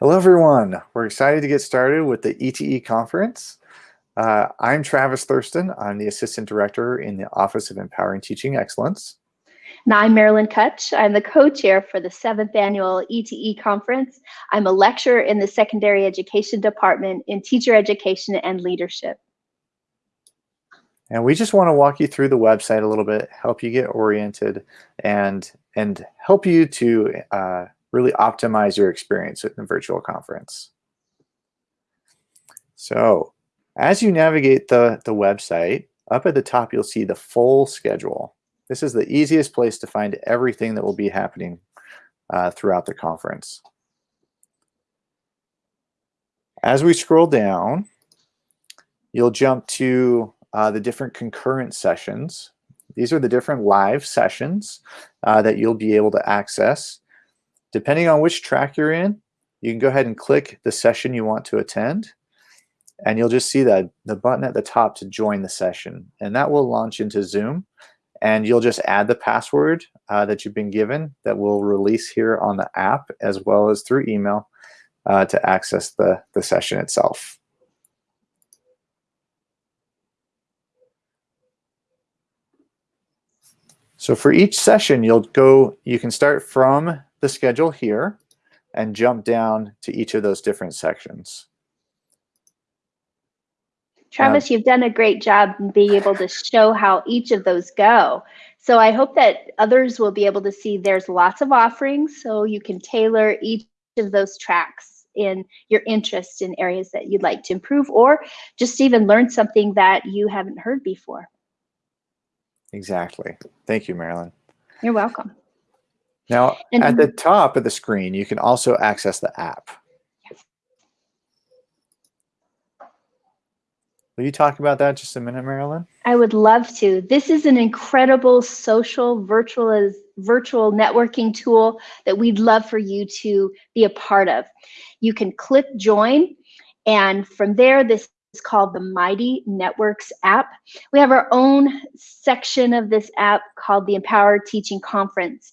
Hello, everyone. We're excited to get started with the ETE conference. Uh, I'm Travis Thurston. I'm the Assistant Director in the Office of Empowering Teaching Excellence. And I'm Marilyn Kutch. I'm the co-chair for the seventh annual ETE conference. I'm a lecturer in the secondary education department in teacher education and leadership. And we just want to walk you through the website a little bit, help you get oriented, and, and help you to uh, really optimize your experience with the virtual conference. So as you navigate the, the website, up at the top, you'll see the full schedule. This is the easiest place to find everything that will be happening uh, throughout the conference. As we scroll down, you'll jump to uh, the different concurrent sessions. These are the different live sessions uh, that you'll be able to access. Depending on which track you're in, you can go ahead and click the session you want to attend and you'll just see that the button at the top to join the session and that will launch into Zoom and you'll just add the password uh, that you've been given that will release here on the app as well as through email uh, to access the, the session itself. So for each session, you'll go, you can start from the schedule here and jump down to each of those different sections. Travis, um, you've done a great job in being able to show how each of those go. So I hope that others will be able to see there's lots of offerings so you can tailor each of those tracks in your interest in areas that you'd like to improve or just even learn something that you haven't heard before. Exactly. Thank you, Marilyn. You're welcome. Now, and at the top of the screen, you can also access the app. Will you talk about that just a minute, Marilyn? I would love to. This is an incredible social virtual virtual networking tool that we'd love for you to be a part of. You can click join and from there this is called the Mighty Networks app. We have our own section of this app called the Empower Teaching Conference.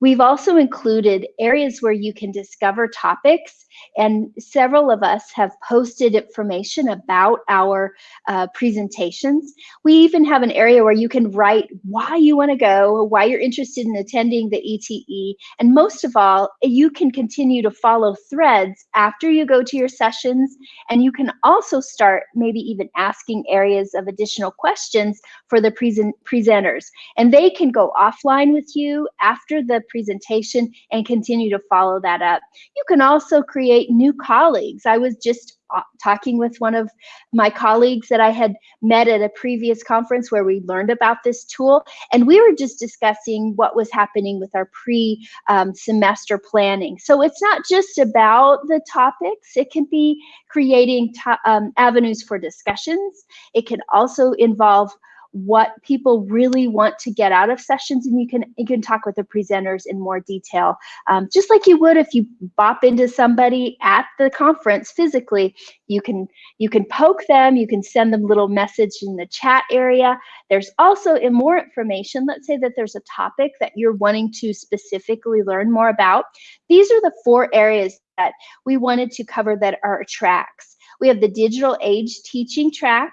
We've also included areas where you can discover topics and several of us have posted information about our uh, presentations. We even have an area where you can write why you want to go, why you're interested in attending the ETE, and most of all, you can continue to follow threads after you go to your sessions, and you can also start maybe even asking areas of additional questions for the present presenters. And they can go offline with you after the presentation and continue to follow that up. You can also create new colleagues. I was just uh, talking with one of my colleagues that I had met at a previous conference where we learned about this tool. And we were just discussing what was happening with our pre-semester um, planning. So it's not just about the topics, it can be creating um, avenues for discussions. It can also involve what people really want to get out of sessions and you can you can talk with the presenters in more detail. Um, just like you would if you bop into somebody at the conference physically. You can you can poke them you can send them little message in the chat area. There's also in more information let's say that there's a topic that you're wanting to specifically learn more about. These are the four areas that we wanted to cover that are tracks. We have the digital age teaching track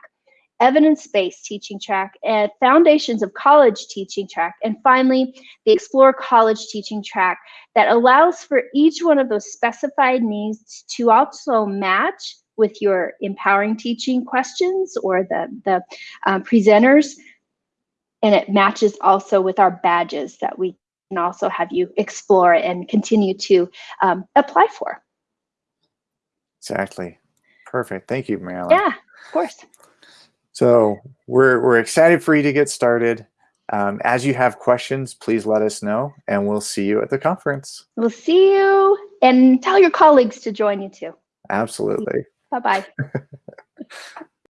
evidence-based teaching track, and foundations of college teaching track, and finally, the explore college teaching track that allows for each one of those specified needs to also match with your empowering teaching questions or the, the um, presenters. And it matches also with our badges that we can also have you explore and continue to um, apply for. Exactly. Perfect. Thank you, Marilyn. Yeah, of course. So we're, we're excited for you to get started. Um, as you have questions, please let us know and we'll see you at the conference. We'll see you and tell your colleagues to join you too. Absolutely. Bye-bye.